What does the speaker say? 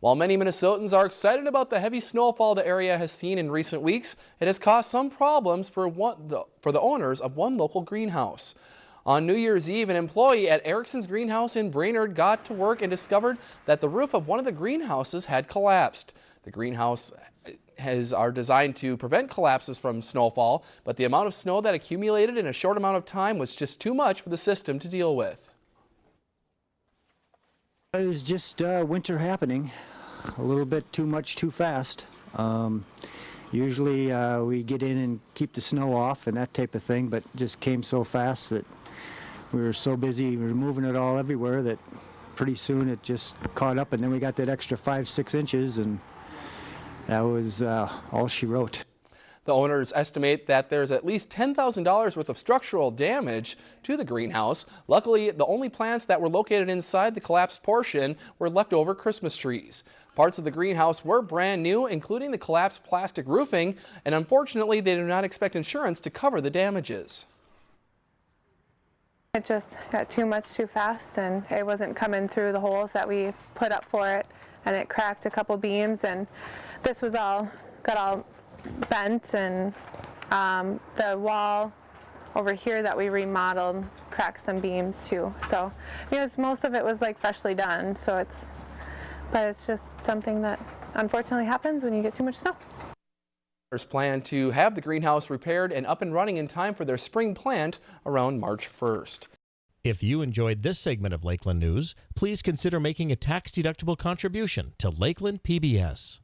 While many Minnesotans are excited about the heavy snowfall the area has seen in recent weeks, it has caused some problems for, one, the, for the owners of one local greenhouse. On New Year's Eve, an employee at Erickson's greenhouse in Brainerd got to work and discovered that the roof of one of the greenhouses had collapsed. The greenhouse has, are designed to prevent collapses from snowfall, but the amount of snow that accumulated in a short amount of time was just too much for the system to deal with. It was just uh, winter happening, a little bit too much too fast. Um, usually uh, we get in and keep the snow off and that type of thing, but just came so fast that we were so busy removing it all everywhere that pretty soon it just caught up and then we got that extra five, six inches and that was uh, all she wrote. The owners estimate that there's at least $10,000 worth of structural damage to the greenhouse. Luckily, the only plants that were located inside the collapsed portion were leftover Christmas trees. Parts of the greenhouse were brand new, including the collapsed plastic roofing, and unfortunately, they do not expect insurance to cover the damages. It just got too much too fast and it wasn't coming through the holes that we put up for it and it cracked a couple beams and this was all got all bent and um, the wall over here that we remodeled cracked some beams too. So you know, most of it was like freshly done. So it's, but it's just something that unfortunately happens when you get too much snow. Owners plan to have the greenhouse repaired and up and running in time for their spring plant around March 1st. If you enjoyed this segment of Lakeland News, please consider making a tax-deductible contribution to Lakeland PBS.